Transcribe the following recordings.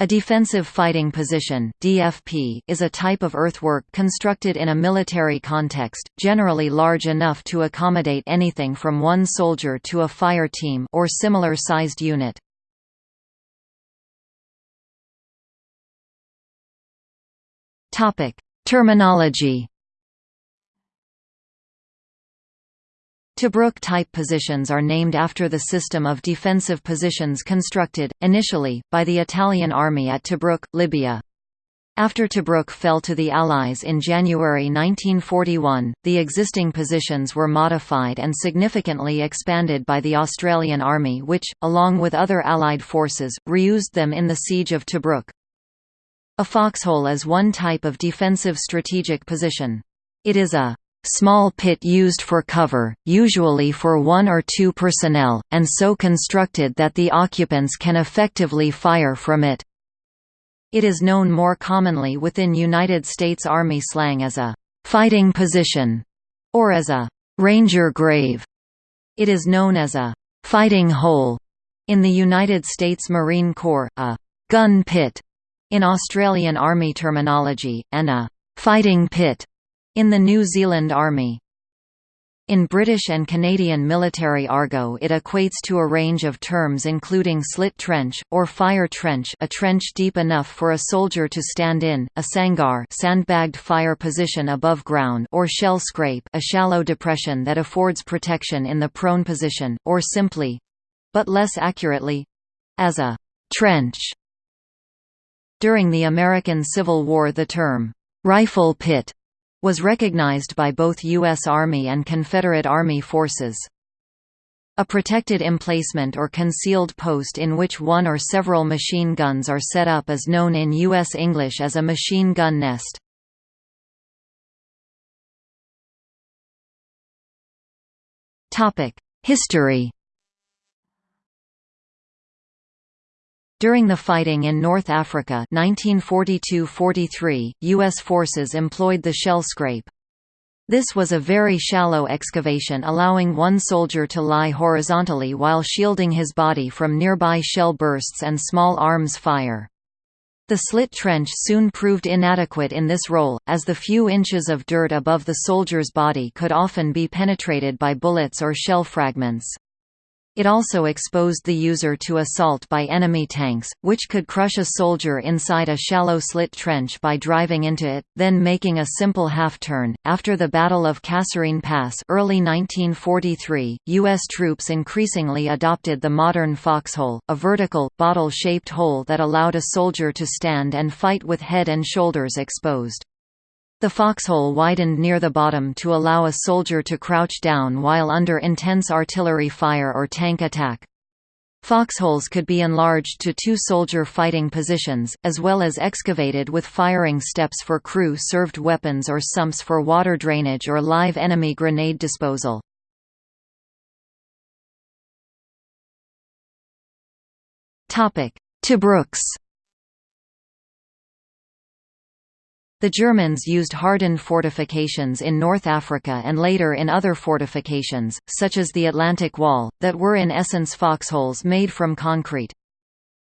A defensive fighting position DFP, is a type of earthwork constructed in a military context, generally large enough to accommodate anything from one soldier to a fire team or similar sized unit. Terminology Tobruk-type positions are named after the system of defensive positions constructed, initially, by the Italian army at Tobruk, Libya. After Tobruk fell to the Allies in January 1941, the existing positions were modified and significantly expanded by the Australian Army which, along with other Allied forces, reused them in the Siege of Tobruk. A foxhole is one type of defensive strategic position. It is a small pit used for cover, usually for one or two personnel, and so constructed that the occupants can effectively fire from it. It is known more commonly within United States Army slang as a «fighting position» or as a «ranger grave». It is known as a «fighting hole» in the United States Marine Corps, a «gun pit» in Australian Army terminology, and a «fighting pit» in the New Zealand Army. In British and Canadian military argot it equates to a range of terms including slit trench, or fire trench a trench deep enough for a soldier to stand in, a sangar sandbagged fire position above ground or shell scrape a shallow depression that affords protection in the prone position, or simply—but less accurately—as a «trench». During the American Civil War the term «rifle pit» was recognized by both U.S. Army and Confederate Army forces. A protected emplacement or concealed post in which one or several machine guns are set up is known in U.S. English as a machine gun nest. History During the fighting in North Africa 1942–43, U.S. forces employed the shell scrape. This was a very shallow excavation allowing one soldier to lie horizontally while shielding his body from nearby shell bursts and small arms fire. The slit trench soon proved inadequate in this role, as the few inches of dirt above the soldier's body could often be penetrated by bullets or shell fragments. It also exposed the user to assault by enemy tanks, which could crush a soldier inside a shallow slit trench by driving into it, then making a simple half-turn. After the Battle of Kasserine Pass early 1943, U.S. troops increasingly adopted the modern foxhole, a vertical, bottle-shaped hole that allowed a soldier to stand and fight with head and shoulders exposed. The foxhole widened near the bottom to allow a soldier to crouch down while under intense artillery fire or tank attack. Foxholes could be enlarged to two soldier fighting positions, as well as excavated with firing steps for crew-served weapons or sumps for water drainage or live enemy grenade disposal. Tobruks The Germans used hardened fortifications in North Africa and later in other fortifications, such as the Atlantic Wall, that were in essence foxholes made from concrete.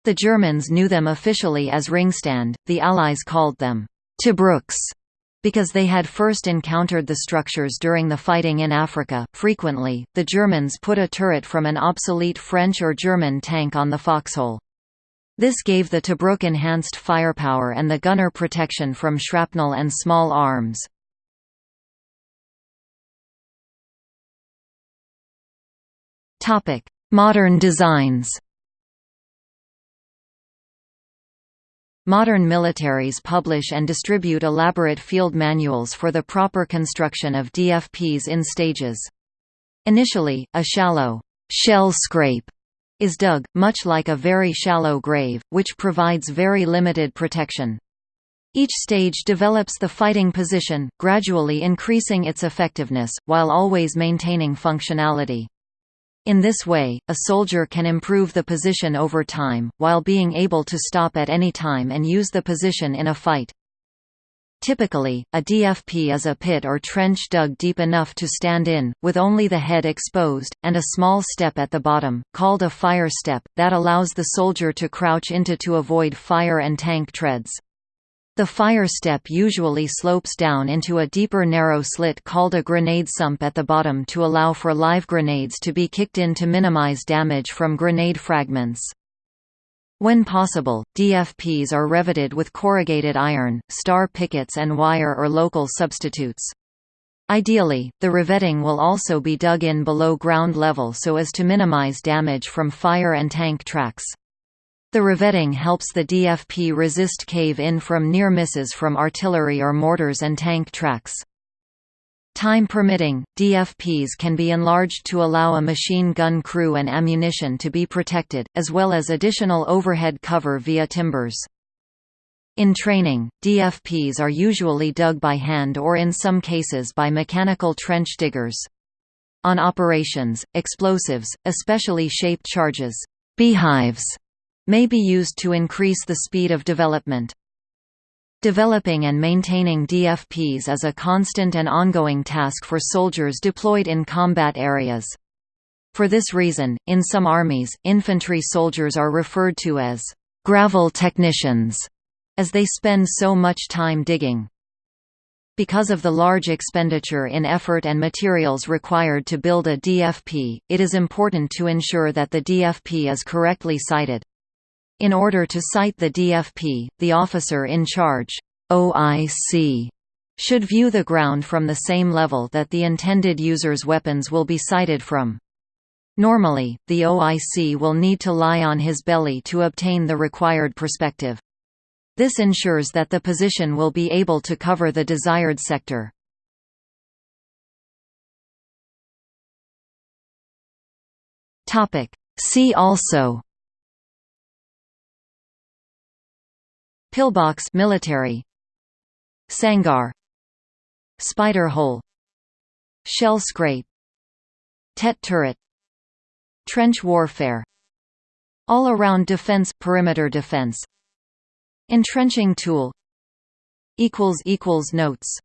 The Germans knew them officially as Ringstand, the Allies called them Tobruks because they had first encountered the structures during the fighting in Africa. Frequently, the Germans put a turret from an obsolete French or German tank on the foxhole. This gave the Tobruk enhanced firepower and the gunner protection from shrapnel and small arms. Modern designs Modern militaries publish and distribute elaborate field manuals for the proper construction of DFPs in stages. Initially, a shallow shell scrape is dug, much like a very shallow grave, which provides very limited protection. Each stage develops the fighting position, gradually increasing its effectiveness, while always maintaining functionality. In this way, a soldier can improve the position over time, while being able to stop at any time and use the position in a fight. Typically, a DFP is a pit or trench dug deep enough to stand in, with only the head exposed, and a small step at the bottom, called a fire step, that allows the soldier to crouch into to avoid fire and tank treads. The fire step usually slopes down into a deeper narrow slit called a grenade sump at the bottom to allow for live grenades to be kicked in to minimize damage from grenade fragments. When possible, DFPs are revetted with corrugated iron, star pickets and wire or local substitutes. Ideally, the revetting will also be dug in below ground level so as to minimize damage from fire and tank tracks. The revetting helps the DFP resist cave-in from near misses from artillery or mortars and tank tracks. Time permitting, DFPs can be enlarged to allow a machine gun crew and ammunition to be protected, as well as additional overhead cover via timbers. In training, DFPs are usually dug by hand or in some cases by mechanical trench diggers. On operations, explosives, especially shaped charges beehives, may be used to increase the speed of development. Developing and maintaining DFPs is a constant and ongoing task for soldiers deployed in combat areas. For this reason, in some armies, infantry soldiers are referred to as gravel technicians, as they spend so much time digging. Because of the large expenditure in effort and materials required to build a DFP, it is important to ensure that the DFP is correctly sited. In order to site the DFP, the officer in charge OIC, should view the ground from the same level that the intended user's weapons will be sighted from. Normally, the OIC will need to lie on his belly to obtain the required perspective. This ensures that the position will be able to cover the desired sector. See also Pillbox military. Sangar. Spider hole. Shell scrape. Tett turret. Trench warfare. All-around defense perimeter defense. Entrenching tool. Notes